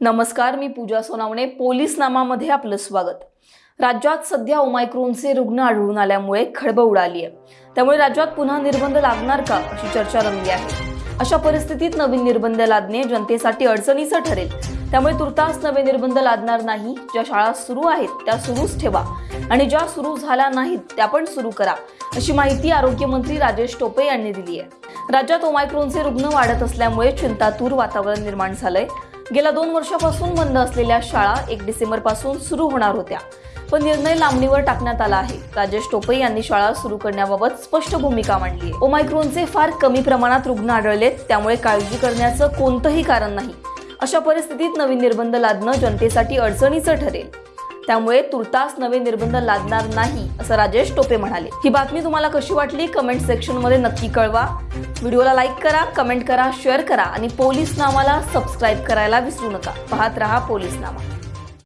नमस्कार मी पूजा सोनावणे पोलीस नामामध्ये आपलं स्वागत. राज्यात सध्या ओमायक्रोनचे रुग्ण आढळून आल्यामुळे खळबळ उडाली आहे. त्यामुळे राज्यात पुन्हा निर्बंध लागणार का अशी चर्चा रंगली आहे. अशा परिस्थितीत नवीन निर्बंध लादणे जनतेसाठी अडचणीचं ठरेल. त्यामुळे तुर्तास नवे निर्बंध लादणार नाही. ज्या शाळा सुरू आहेत त्या सुरूच ठेवा. आणि ज्या सुरू झाल्या नाहीत त्या पण सुरू करा अशी माहिती आरोग्यमंत्री राजेश टोपे यांनी दिली आहे. राज्यात ओमायक्रोनचे रुग्ण वाढत असल्यामुळे चिंतातूर वातावरण निर्माण झालंय. गेल्या दोन वर्षापासून बंद असलेल्या शाळा एक डिसेंबरपासून सुरू होणार होत्या. पण निर्णय लांबणीवर टाकण्यात आला आहे. राजेश टोपे यांनी शाळा सुरू करण्याबाबत स्पष्ट भूमिका मांडली ओमायक्रोनचे फार कमी प्रमाणात रुग्ण आढळलेत त्यामुळे काळजी करण्याचं कोणतंही कारण नाही. अशा परिस्थितीत नवीन निर्बंध लादणं जनतेसाठी अडचणीचं ठरेल. त्यामुळे तुर्तास नवे निर्बंध लादणार नाही असं राजेश टोपे म्हणाले. ही बातमी तुम्हाला कशी वाटली? कमेंट सेक्शनमध्ये नक्की कळवा. व्हिडिओला लाईक करा कमेंट करा शेअर करा आणि पोलीस नामाला सबस्क्राईब करायला विसरू नका. पाहत रहा पोलीस नामा.